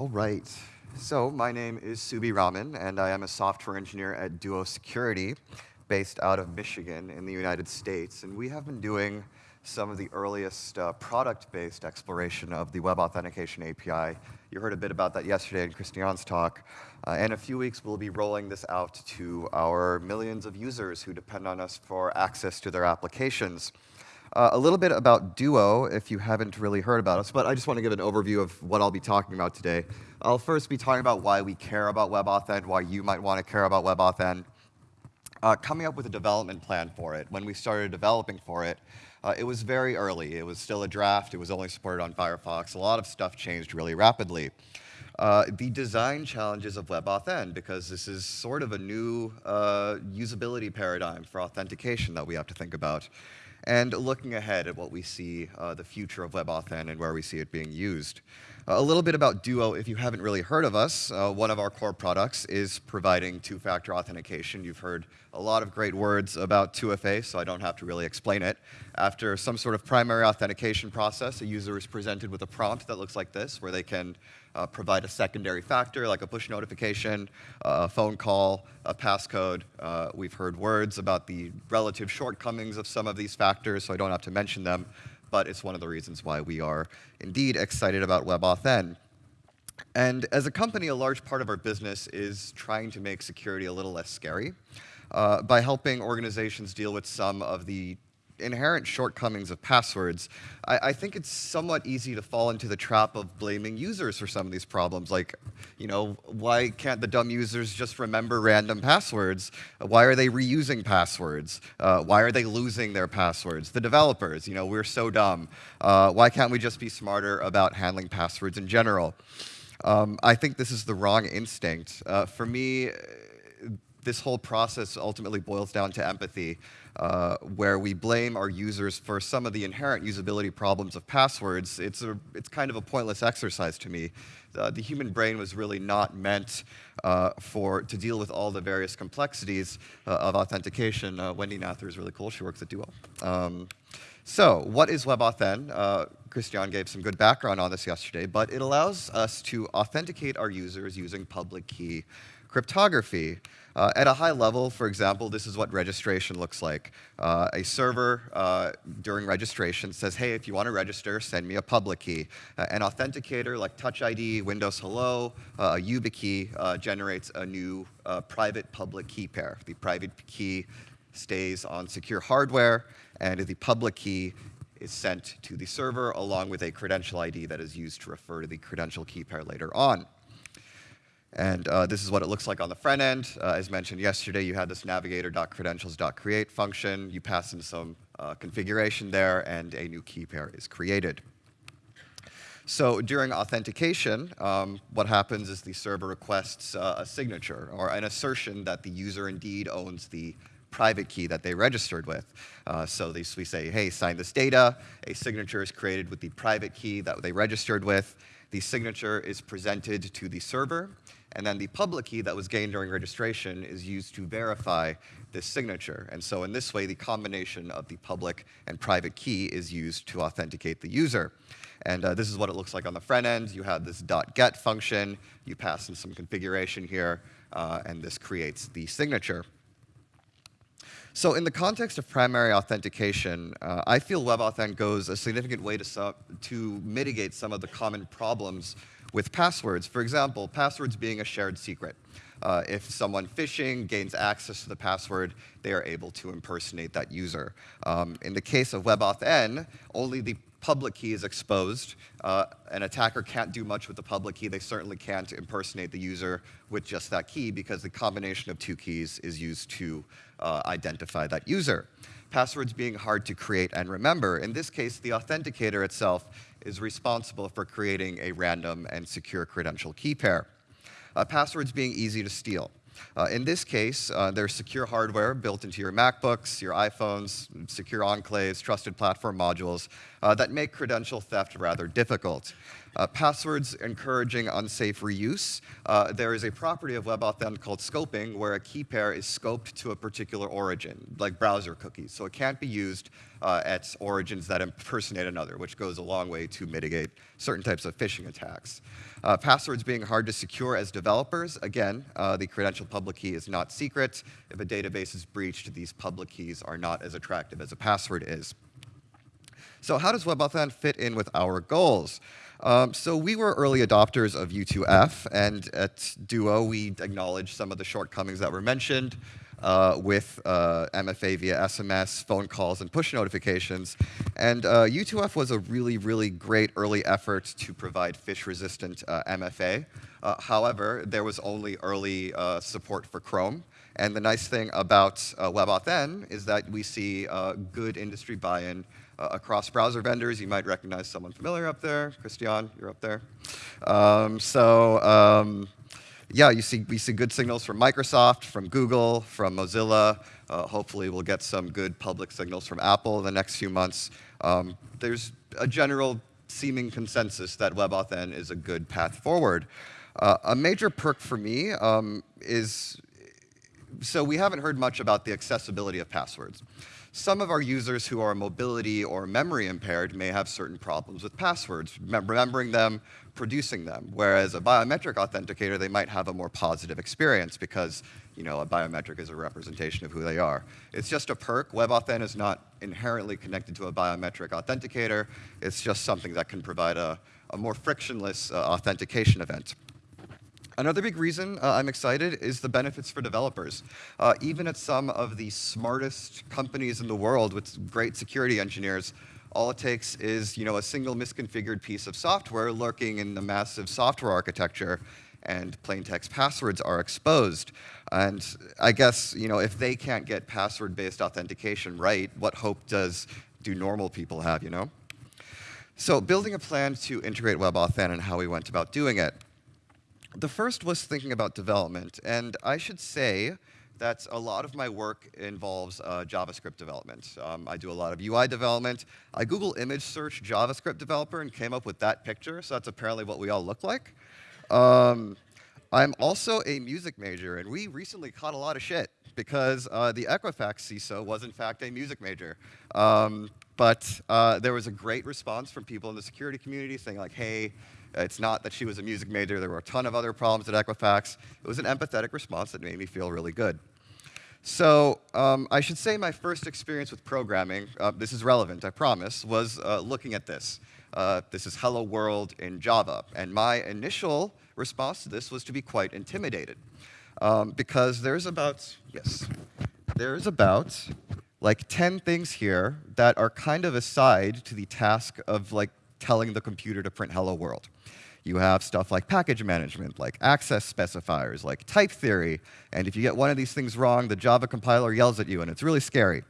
All right. So my name is Suby Raman, and I am a software engineer at Duo Security, based out of Michigan in the United States. And we have been doing some of the earliest uh, product-based exploration of the Web Authentication API. You heard a bit about that yesterday in Christian's talk. Uh, in a few weeks, we'll be rolling this out to our millions of users who depend on us for access to their applications. Uh, a little bit about Duo, if you haven't really heard about us, but I just want to give an overview of what I'll be talking about today. I'll first be talking about why we care about WebAuthn, why you might want to care about WebAuthn, uh, coming up with a development plan for it. When we started developing for it, uh, it was very early. It was still a draft. It was only supported on Firefox. A lot of stuff changed really rapidly. Uh, the design challenges of WebAuthn, because this is sort of a new uh, usability paradigm for authentication that we have to think about and looking ahead at what we see uh, the future of WebAuthn and where we see it being used. Uh, a little bit about Duo, if you haven't really heard of us, uh, one of our core products is providing two-factor authentication. You've heard a lot of great words about 2FA, so I don't have to really explain it. After some sort of primary authentication process, a user is presented with a prompt that looks like this, where they can uh, provide a secondary factor like a push notification, uh, a phone call, a passcode. Uh, we've heard words about the relative shortcomings of some of these factors, so I don't have to mention them, but it's one of the reasons why we are indeed excited about WebAuthn. And as a company, a large part of our business is trying to make security a little less scary uh, by helping organizations deal with some of the inherent shortcomings of passwords, I, I, think it's somewhat easy to fall into the trap of blaming users for some of these problems. Like, you know, why can't the dumb users just remember random passwords? Why are they reusing passwords? Uh, why are they losing their passwords? The developers, you know, we're so dumb. Uh, why can't we just be smarter about handling passwords in general? Um, I think this is the wrong instinct. Uh, for me, this whole process ultimately boils down to empathy, uh, where we blame our users for some of the inherent usability problems of passwords. It's, a, it's kind of a pointless exercise to me. Uh, the human brain was really not meant uh, for, to deal with all the various complexities uh, of authentication. Uh, Wendy Nather is really cool. She works at Duo. Um, so what is WebAuthn? Uh, Christian gave some good background on this yesterday, but it allows us to authenticate our users using public key cryptography. Uh, at a high level, for example, this is what registration looks like. Uh, a server uh, during registration says, hey, if you want to register, send me a public key. Uh, an authenticator like Touch ID, Windows Hello, uh, YubiKey uh, generates a new private public key pair. The private key stays on secure hardware, and the public key is sent to the server along with a credential ID that is used to refer to the credential key pair later on. And uh, this is what it looks like on the front end. Uh, as mentioned yesterday, you had this navigator.credentials.create function. You pass in some uh, configuration there, and a new key pair is created. So during authentication, um, what happens is the server requests uh, a signature or an assertion that the user indeed owns the private key that they registered with. Uh, so we say, hey, sign this data. A signature is created with the private key that they registered with. The signature is presented to the server. And then the public key that was gained during registration is used to verify this signature. And so in this way, the combination of the public and private key is used to authenticate the user. And uh, this is what it looks like on the front end. You have this dot .get function. You pass in some configuration here, uh, and this creates the signature. So in the context of primary authentication, uh, I feel WebAuthn goes a significant way to, to mitigate some of the common problems with passwords. For example, passwords being a shared secret. Uh, if someone phishing gains access to the password, they are able to impersonate that user. Um, in the case of WebAuthn, only the public key is exposed. Uh, an attacker can't do much with the public key. They certainly can't impersonate the user with just that key because the combination of two keys is used to uh, identify that user. Passwords being hard to create and remember. In this case, the authenticator itself is responsible for creating a random and secure credential key pair. Uh, passwords being easy to steal. Uh, in this case, uh, there's secure hardware built into your MacBooks, your iPhones, secure enclaves, trusted platform modules uh, that make credential theft rather difficult. Uh, passwords encouraging unsafe reuse. Uh, there is a property of WebAuthn called scoping where a key pair is scoped to a particular origin, like browser cookies. So it can't be used uh, at origins that impersonate another, which goes a long way to mitigate certain types of phishing attacks. Uh, passwords being hard to secure as developers, again, uh, the credential public key is not secret. If a database is breached, these public keys are not as attractive as a password is. So how does WebAuthn fit in with our goals? Um, so we were early adopters of U2F, and at Duo, we acknowledged some of the shortcomings that were mentioned uh, with uh, MFA via SMS, phone calls, and push notifications. And uh, U2F was a really, really great early effort to provide phish-resistant uh, MFA. Uh, however, there was only early uh, support for Chrome. And the nice thing about WebAuthn is that we see good industry buy-in across browser vendors. You might recognize someone familiar up there. Christian, you're up there. Um, so um, yeah, you see, we see good signals from Microsoft, from Google, from Mozilla. Uh, hopefully we'll get some good public signals from Apple in the next few months. Um, there's a general seeming consensus that WebAuthn is a good path forward. Uh, a major perk for me um, is, so we haven't heard much about the accessibility of passwords. Some of our users who are mobility or memory impaired may have certain problems with passwords, remembering them, producing them, whereas a biometric authenticator, they might have a more positive experience because you know, a biometric is a representation of who they are. It's just a perk. WebAuthn is not inherently connected to a biometric authenticator. It's just something that can provide a, a more frictionless uh, authentication event. Another big reason uh, I'm excited is the benefits for developers. Uh, even at some of the smartest companies in the world with great security engineers, all it takes is you know, a single misconfigured piece of software lurking in the massive software architecture and plain text passwords are exposed. And I guess you know, if they can't get password-based authentication right, what hope does do normal people have, you know? So building a plan to integrate WebAuthn and how we went about doing it. The first was thinking about development, and I should say that a lot of my work involves uh, JavaScript development. Um, I do a lot of UI development. I Google image search JavaScript developer and came up with that picture, so that's apparently what we all look like. Um, I'm also a music major, and we recently caught a lot of shit because uh, the Equifax CISO was in fact a music major. Um, but uh, there was a great response from people in the security community saying like, hey, it's not that she was a music major. There were a ton of other problems at Equifax. It was an empathetic response that made me feel really good. So um, I should say my first experience with programming, uh, this is relevant, I promise, was uh, looking at this. Uh, this is Hello World in Java. And my initial response to this was to be quite intimidated. Um, because there's about, yes, there's about like 10 things here that are kind of aside to the task of like telling the computer to print hello world. You have stuff like package management, like access specifiers, like type theory, and if you get one of these things wrong, the Java compiler yells at you, and it's really scary.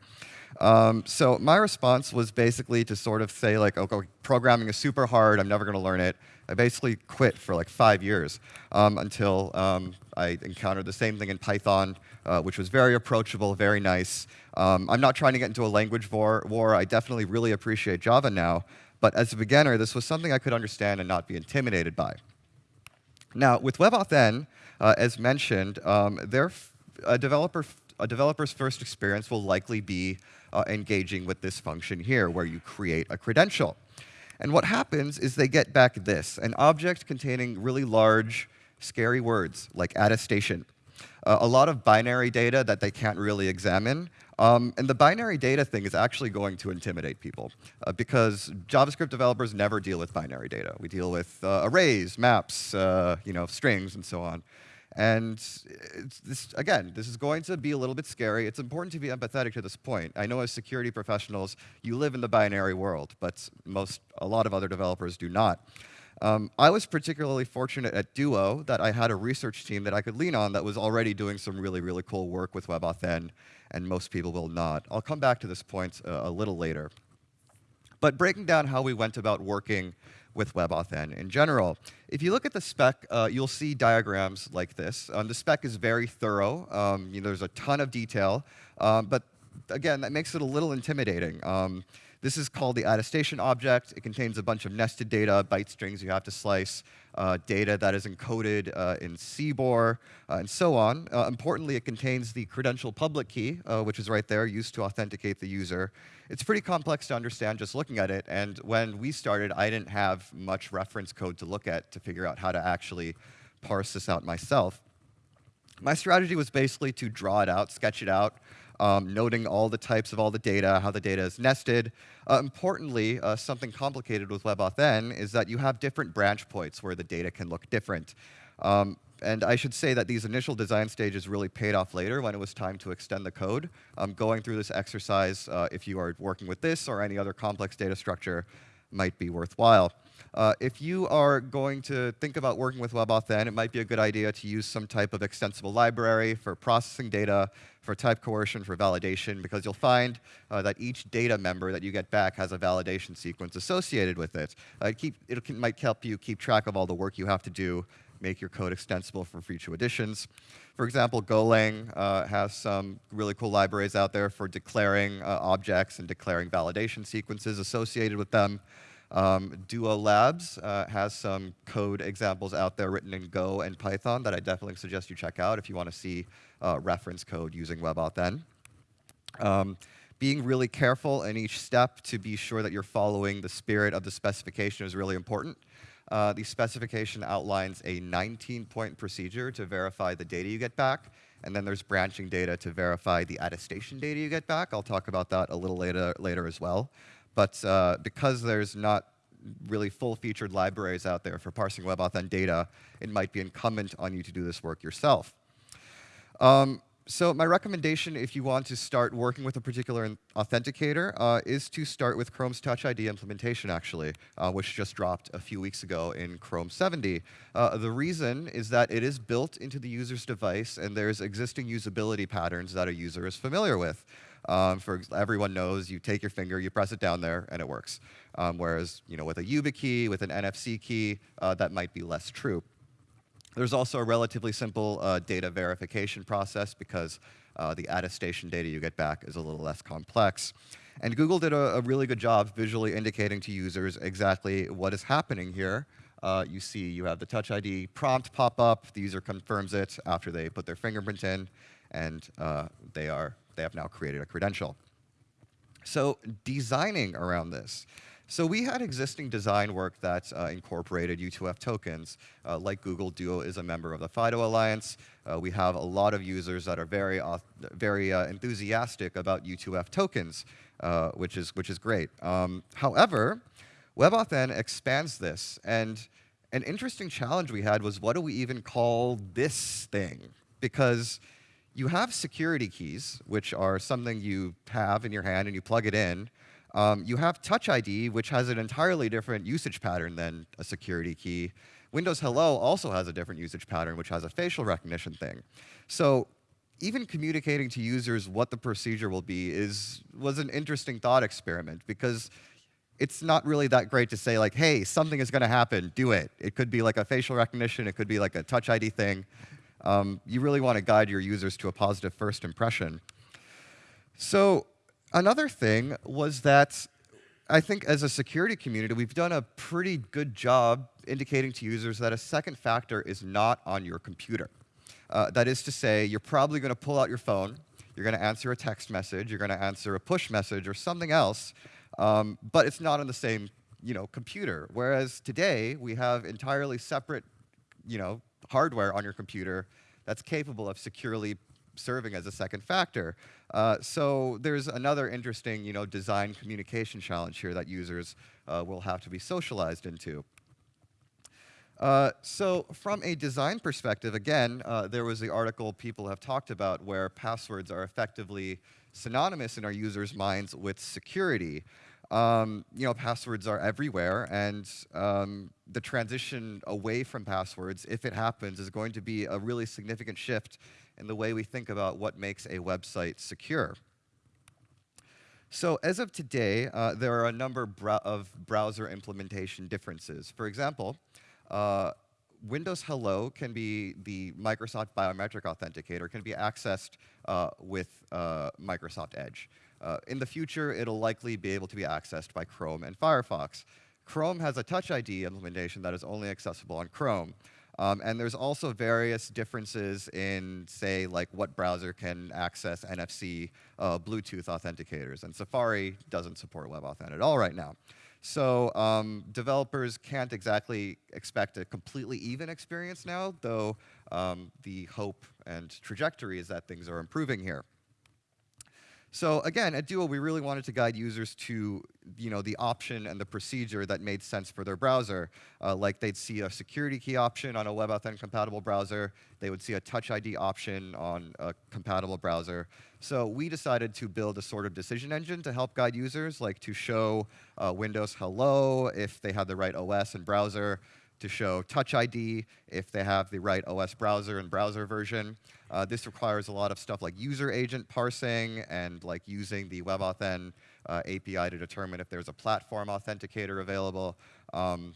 Um, so my response was basically to sort of say, like, okay, programming is super hard, I'm never going to learn it. I basically quit for like five years um, until um, I encountered the same thing in Python, uh, which was very approachable, very nice. Um, I'm not trying to get into a language war, war. I definitely really appreciate Java now, but as a beginner, this was something I could understand and not be intimidated by. Now, with WebAuthn, uh, as mentioned, um, a, developer, a developer's first experience will likely be uh, engaging with this function here, where you create a credential. And what happens is they get back this, an object containing really large, scary words, like attestation. Uh, a lot of binary data that they can't really examine, um, and the binary data thing is actually going to intimidate people uh, because JavaScript developers never deal with binary data. We deal with uh, arrays, maps, uh, you know, strings, and so on. And this, again, this is going to be a little bit scary. It's important to be empathetic to this point. I know as security professionals, you live in the binary world, but most, a lot of other developers do not. Um, I was particularly fortunate at Duo that I had a research team that I could lean on that was already doing some really, really cool work with WebAuthn, and most people will not. I'll come back to this point uh, a little later. But breaking down how we went about working with WebAuthn in general. If you look at the spec, uh, you'll see diagrams like this. Um, the spec is very thorough. Um, you know, there's a ton of detail, um, but again, that makes it a little intimidating. This is called the attestation object. It contains a bunch of nested data, byte strings you have to slice, uh, data that is encoded uh, in CBOR, uh, and so on. Uh, importantly, it contains the credential public key, uh, which is right there, used to authenticate the user. It's pretty complex to understand just looking at it, and when we started, I didn't have much reference code to look at to figure out how to actually parse this out myself. My strategy was basically to draw it out, sketch it out, um, noting all the types of all the data, how the data is nested. Uh, importantly, uh, something complicated with WebAuthn is that you have different branch points where the data can look different. Um, and I should say that these initial design stages really paid off later when it was time to extend the code. Um, going through this exercise, uh, if you are working with this or any other complex data structure, might be worthwhile. Uh, if you are going to think about working with WebAuthn, it might be a good idea to use some type of extensible library for processing data, for type coercion, for validation, because you'll find uh, that each data member that you get back has a validation sequence associated with it. Uh, it, keep, it might help you keep track of all the work you have to do, make your code extensible for future additions. For example, Golang uh, has some really cool libraries out there for declaring uh, objects and declaring validation sequences associated with them. Um, Duo Labs uh, has some code examples out there written in Go and Python that I definitely suggest you check out if you want to see uh, reference code using WebAuthn. Um, being really careful in each step to be sure that you're following the spirit of the specification is really important. Uh, the specification outlines a 19-point procedure to verify the data you get back, and then there's branching data to verify the attestation data you get back. I'll talk about that a little later, later as well. But uh, because there's not really full-featured libraries out there for parsing WebAuthn data, it might be incumbent on you to do this work yourself. Um, so my recommendation if you want to start working with a particular authenticator uh, is to start with Chrome's Touch ID implementation, actually, uh, which just dropped a few weeks ago in Chrome 70. Uh, the reason is that it is built into the user's device, and there's existing usability patterns that a user is familiar with. Um, for everyone knows, you take your finger, you press it down there, and it works. Um, whereas, you know, with a YubiKey, with an NFC key, uh, that might be less true. There's also a relatively simple uh, data verification process because uh, the attestation data you get back is a little less complex. And Google did a, a really good job visually indicating to users exactly what is happening here. Uh, you see you have the Touch ID prompt pop up. The user confirms it after they put their fingerprint in, and uh, they are they have now created a credential. So designing around this. So we had existing design work that uh, incorporated U2F tokens. Uh, like Google, Duo is a member of the FIDO Alliance. Uh, we have a lot of users that are very, very uh, enthusiastic about U2F tokens, uh, which, is, which is great. Um, however, WebAuthn expands this. And an interesting challenge we had was what do we even call this thing? Because you have security keys, which are something you have in your hand and you plug it in. Um, you have Touch ID, which has an entirely different usage pattern than a security key. Windows Hello also has a different usage pattern, which has a facial recognition thing. So even communicating to users what the procedure will be is, was an interesting thought experiment because it's not really that great to say like, hey, something is going to happen, do it. It could be like a facial recognition, it could be like a Touch ID thing. Um, you really want to guide your users to a positive first impression. So another thing was that I think as a security community, we've done a pretty good job indicating to users that a second factor is not on your computer. Uh, that is to say, you're probably going to pull out your phone, you're going to answer a text message, you're going to answer a push message or something else, um, but it's not on the same you know, computer. Whereas today, we have entirely separate you know, hardware on your computer that's capable of securely serving as a second factor. Uh, so there's another interesting you know, design communication challenge here that users uh, will have to be socialized into. Uh, so from a design perspective, again, uh, there was the article people have talked about where passwords are effectively synonymous in our users' minds with security um, you know, passwords are everywhere, and um, the transition away from passwords, if it happens, is going to be a really significant shift in the way we think about what makes a website secure. So as of today, uh, there are a number of browser implementation differences. For example, uh, Windows Hello can be the Microsoft Biometric Authenticator, can be accessed uh, with uh, Microsoft Edge. Uh, in the future, it'll likely be able to be accessed by Chrome and Firefox. Chrome has a Touch ID implementation that is only accessible on Chrome. Um, and there's also various differences in, say, like what browser can access NFC uh, Bluetooth authenticators. And Safari doesn't support WebAuthn at all right now. So um, developers can't exactly expect a completely even experience now, though um, the hope and trajectory is that things are improving here. So again, at Duo, we really wanted to guide users to you know, the option and the procedure that made sense for their browser. Uh, like they'd see a security key option on a WebAuthn compatible browser. They would see a Touch ID option on a compatible browser. So we decided to build a sort of decision engine to help guide users, like to show uh, Windows Hello if they had the right OS and browser, to show Touch ID if they have the right OS browser and browser version. Uh, this requires a lot of stuff like user agent parsing and like using the WebAuthn uh, API to determine if there's a platform authenticator available. Um,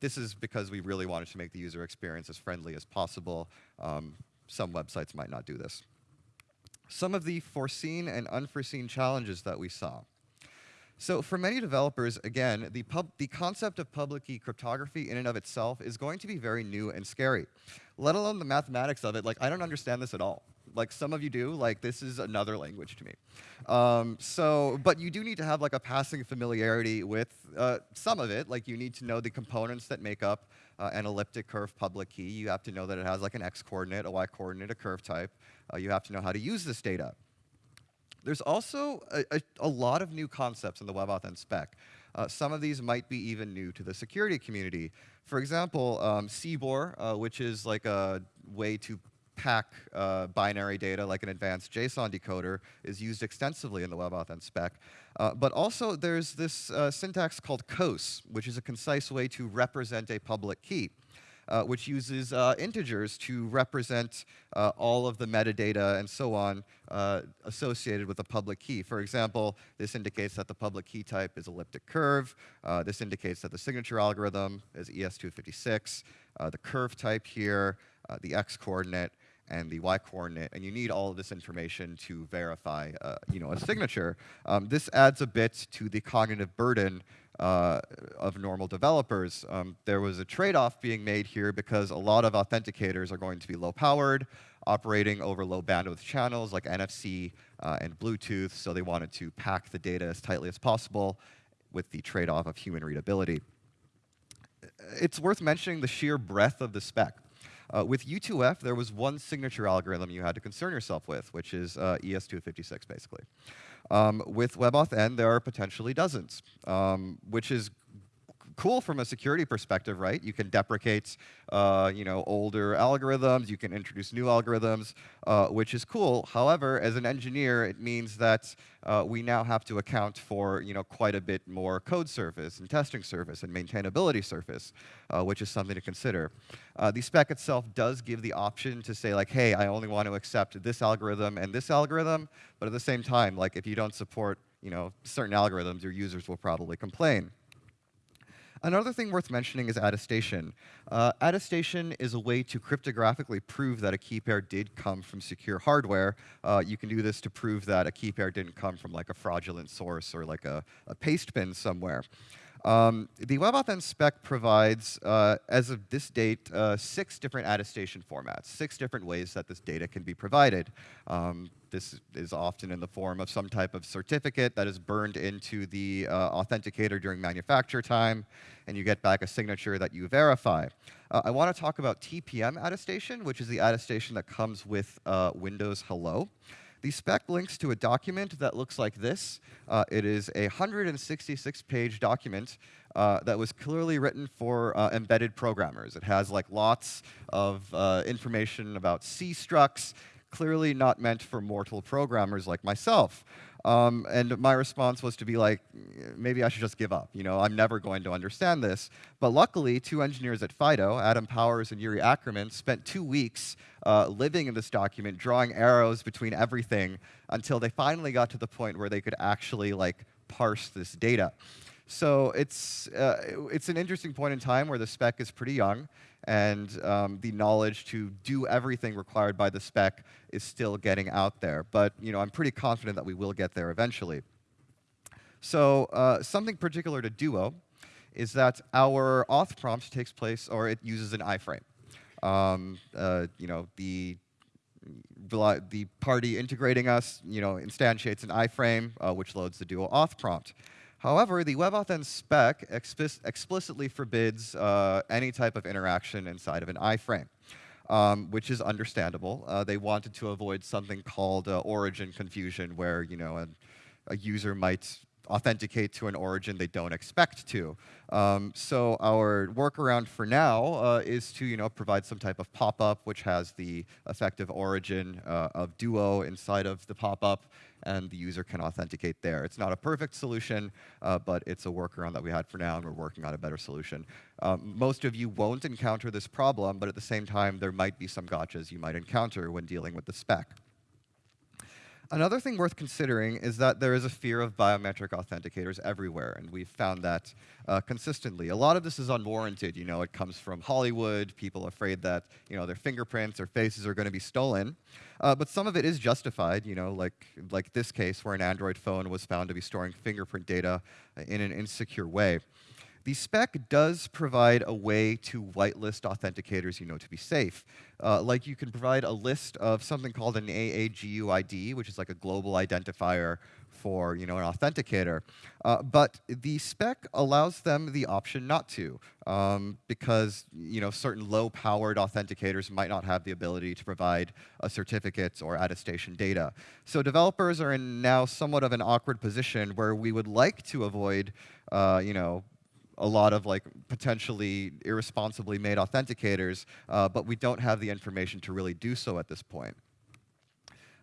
this is because we really wanted to make the user experience as friendly as possible. Um, some websites might not do this. Some of the foreseen and unforeseen challenges that we saw. So for many developers, again, the, the concept of public key cryptography in and of itself is going to be very new and scary, let alone the mathematics of it. Like, I don't understand this at all. Like, some of you do. Like, this is another language to me. Um, so, but you do need to have, like, a passing familiarity with uh, some of it. Like, you need to know the components that make up uh, an elliptic curve public key. You have to know that it has, like, an x-coordinate, a y-coordinate, a curve type. Uh, you have to know how to use this data. There's also a, a, a, lot of new concepts in the WebAuthn spec. Uh, some of these might be even new to the security community. For example, um, CBOR, uh, which is like a way to pack uh, binary data like an advanced JSON decoder, is used extensively in the WebAuthn spec. Uh, but also there's this uh, syntax called COSE, which is a concise way to represent a public key uh, which uses uh, integers to represent uh, all of the metadata and so on uh, associated with a public key. For example, this indicates that the public key type is elliptic curve. Uh, this indicates that the signature algorithm is ES256. Uh, the curve type here, the x-coordinate, and the y-coordinate, and you need all of this information to verify, uh, you know, a signature. Um, this adds a bit to the cognitive burden uh, of normal developers. Um, there was a trade-off being made here because a lot of authenticators are going to be low-powered, operating over low bandwidth channels like NFC uh, and Bluetooth, so they wanted to pack the data as tightly as possible with the trade-off of human readability. It's worth mentioning the sheer breadth of the spec. Uh, with U2F, there was one signature algorithm you had to concern yourself with, which is uh, ES256, basically. Um, with WebAuthn, there are potentially dozens, um, which is cool from a security perspective, right? You can deprecate, uh, you know, older algorithms. You can introduce new algorithms, uh, which is cool. However, as an engineer, it means that uh, we now have to account for, you know, quite a bit more code surface and testing surface and maintainability surface, uh, which is something to consider. Uh, the spec itself does give the option to say, like, hey, I only want to accept this algorithm and this algorithm, but at the same time, like, if you don't support, you know, certain algorithms, your users will probably complain. Another thing worth mentioning is attestation. Uh, attestation is a way to cryptographically prove that a key pair did come from secure hardware. Uh, you can do this to prove that a key pair didn't come from like a fraudulent source or like a, a paste bin somewhere. Um, the WebAuthn spec provides, uh, as of this date, uh, six different attestation formats, six different ways that this data can be provided. Um, this is often in the form of some type of certificate that is burned into the uh, authenticator during manufacture time, and you get back a signature that you verify. Uh, I want to talk about TPM attestation, which is the attestation that comes with uh, Windows Hello. The spec links to a document that looks like this. Uh, it is a 166-page document uh, that was clearly written for uh, embedded programmers. It has like lots of uh, information about C structs, clearly not meant for mortal programmers like myself. Um, and my response was to be like, maybe I should just give up. You know, I'm never going to understand this. But luckily, two engineers at FIDO, Adam Powers and Yuriy Ackermann, spent two weeks uh, living in this document, drawing arrows between everything until they finally got to the point where they could actually like parse this data. So it's, uh, it's an interesting point in time where the spec is pretty young and um, the knowledge to do everything required by the spec is still getting out there. But you know, I'm pretty confident that we will get there eventually. So uh, something particular to Duo is that our auth prompt takes place, or it uses an iframe. Um, uh, you know, the the party integrating us, you know, instantiates an iframe, uh, which loads the Duo auth prompt. However, the WebAuthn spec explicitly forbids uh, any type of interaction inside of an iframe, um, which is understandable. Uh, they wanted to avoid something called uh, origin confusion, where you know a, a user might authenticate to an origin they don't expect to. Um, so our workaround for now uh, is to you know, provide some type of pop-up which has the effective origin uh, of Duo inside of the pop-up, and the user can authenticate there. It's not a perfect solution, uh, but it's a workaround that we had for now, and we're working on a better solution. Um, most of you won't encounter this problem, but at the same time, there might be some gotchas you might encounter when dealing with the spec. Another thing worth considering is that there is a fear of biometric authenticators everywhere, and we've found that uh, consistently. A lot of this is unwarranted. You know, it comes from Hollywood, people afraid that you know their fingerprints or faces are going to be stolen. Uh, but some of it is justified. You know, like like this case where an Android phone was found to be storing fingerprint data in an insecure way. The spec does provide a way to whitelist authenticators you know to be safe. Uh, like you can provide a list of something called an AAGUID, which is like a global identifier for you know an authenticator. Uh, but the spec allows them the option not to, um, because you know certain low-powered authenticators might not have the ability to provide a certificate or attestation data. So developers are in now somewhat of an awkward position where we would like to avoid uh, you know a lot of like potentially irresponsibly made authenticators, uh, but we don't have the information to really do so at this point.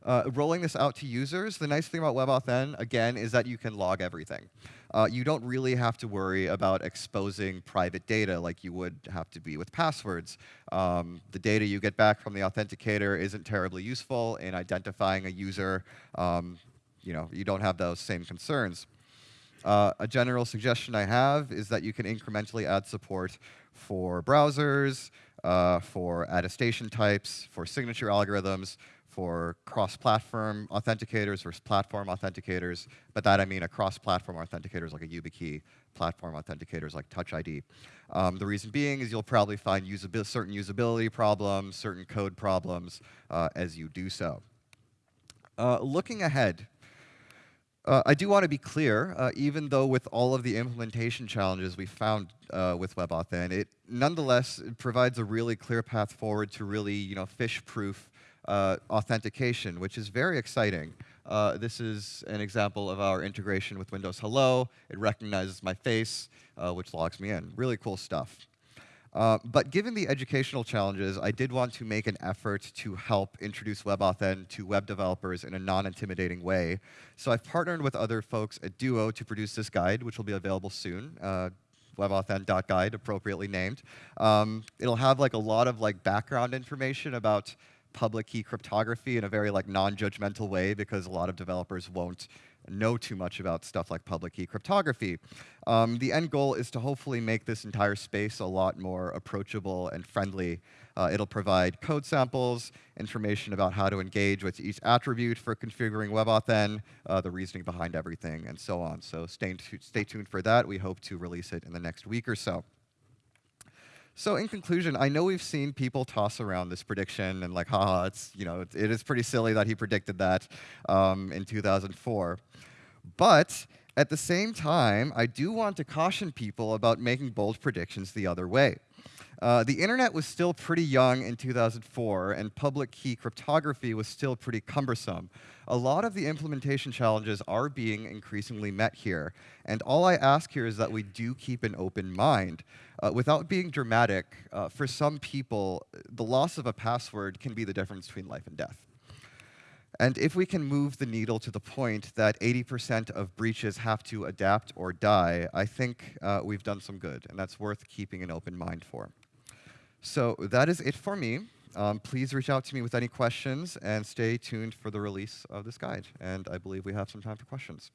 Uh, rolling this out to users, the nice thing about WebAuthn, again, is that you can log everything. Uh, you don't really have to worry about exposing private data like you would have to be with passwords. Um, the data you get back from the authenticator isn't terribly useful in identifying a user. Um, you know, you don't have those same concerns. Uh, a general suggestion I have is that you can incrementally add support for browsers, uh, for attestation types, for signature algorithms, for cross-platform authenticators versus platform authenticators. But that I mean a cross-platform authenticators like a YubiKey, platform authenticators like Touch ID. Um, the reason being is you'll probably find usabil certain usability problems, certain code problems uh, as you do so. Uh, looking ahead, uh, I do want to be clear, uh, even though with all of the implementation challenges we found uh, with WebAuthn, it nonetheless provides a really clear path forward to really, you know, phish-proof uh, authentication, which is very exciting. Uh, this is an example of our integration with Windows Hello. It recognizes my face, uh, which logs me in. Really cool stuff. Uh, but given the educational challenges, I did want to make an effort to help introduce WebAuthn to web developers in a non-intimidating way. So I've partnered with other folks at Duo to produce this guide, which will be available soon. Uh, webauthn.guide, appropriately named. Um, it'll have like a lot of like background information about public key cryptography in a very like non-judgmental way because a lot of developers won't know too much about stuff like public key cryptography. Um, the end goal is to hopefully make this entire space a lot more approachable and friendly. Uh, it'll provide code samples, information about how to engage with each attribute for configuring WebAuthn, uh, the reasoning behind everything, and so on. So stay, stay tuned for that. We hope to release it in the next week or so. So in conclusion, I know we've seen people toss around this prediction and like, haha, it's, you know, it, is pretty silly that he predicted that um, in 2004. But at the same time, I do want to caution people about making bold predictions the other way. Uh, the internet was still pretty young in 2004, and public key cryptography was still pretty cumbersome. A lot of the implementation challenges are being increasingly met here, and all I ask here is that we do keep an open mind. Uh, without being dramatic, uh, for some people, the loss of a password can be the difference between life and death. And if we can move the needle to the point that 80% of breaches have to adapt or die, I think uh, we've done some good, and that's worth keeping an open mind for. So that is it for me. Um, please reach out to me with any questions, and stay tuned for the release of this guide. And I believe we have some time for questions.